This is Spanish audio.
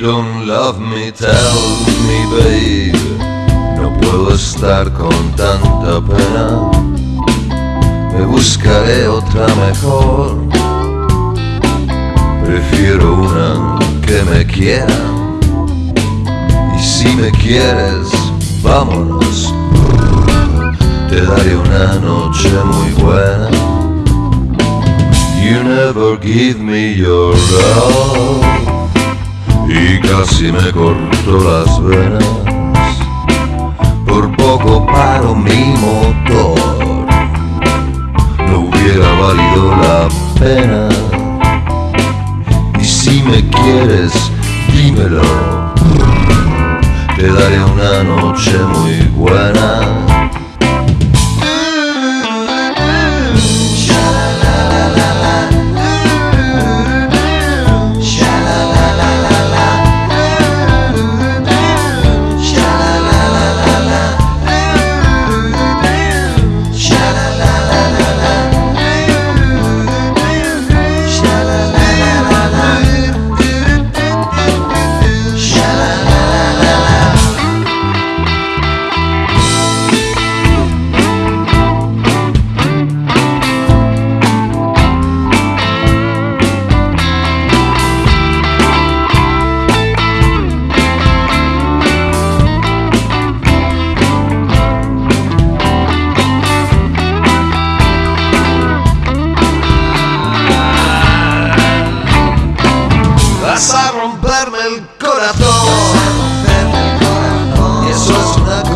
don't love me, tell me, babe. No puedo estar con tanta pena. Me buscaré otra mejor. Prefiero una que me quiera. Y si me quieres, vámonos. Te daré una noche muy buena. You never give me your love. Y casi me corto las venas. Por poco paro mi motor. No hubiera valido la pena. Y si me quieres, dímelo. Te daré una noche muy buena. Romperme el corazón. Eso es una